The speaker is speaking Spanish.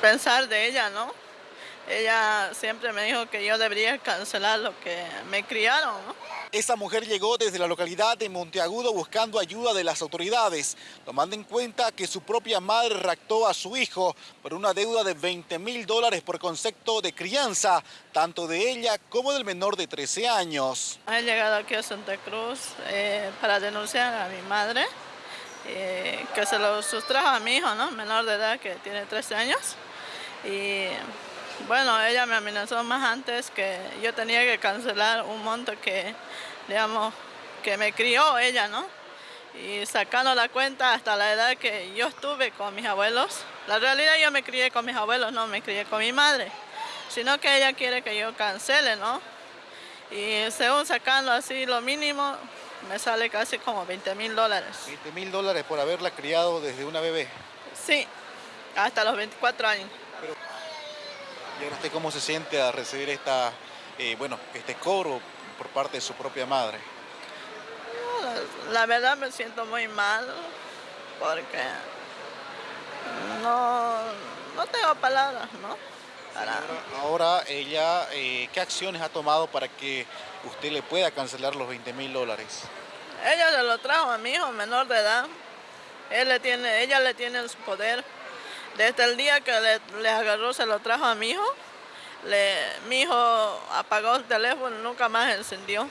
pensar de ella, ¿no? Ella siempre me dijo que yo debería cancelar lo que me criaron, ¿no? Esa mujer llegó desde la localidad de Monteagudo buscando ayuda de las autoridades, tomando en cuenta que su propia madre raptó a su hijo por una deuda de 20 mil dólares por concepto de crianza, tanto de ella como del menor de 13 años. He llegado aquí a Santa Cruz eh, para denunciar a mi madre, eh, que se lo sustrajo a mi hijo, ¿no? menor de edad que tiene 13 años. Y bueno, ella me amenazó más antes que yo tenía que cancelar un monto que, digamos, que me crió ella, ¿no? Y sacando la cuenta hasta la edad que yo estuve con mis abuelos. La realidad yo me crié con mis abuelos, no me crié con mi madre. Sino que ella quiere que yo cancele, ¿no? Y según sacando así lo mínimo, me sale casi como 20 mil dólares. 20 mil dólares por haberla criado desde una bebé. Sí, hasta los 24 años. ¿Y ahora usted cómo se siente a recibir esta, eh, bueno, este cobro por parte de su propia madre? La, verdad me siento muy mal porque no, no tengo palabras, ¿no? Ahora, ella, eh, ¿qué acciones ha tomado para que usted le pueda cancelar los 20 mil dólares? Ella se lo trajo a mi hijo menor de edad. Él le tiene, ella le tiene su poder desde el día que le, agarró, se lo trajo a mi hijo, le, mi hijo apagó el teléfono, nunca más encendió.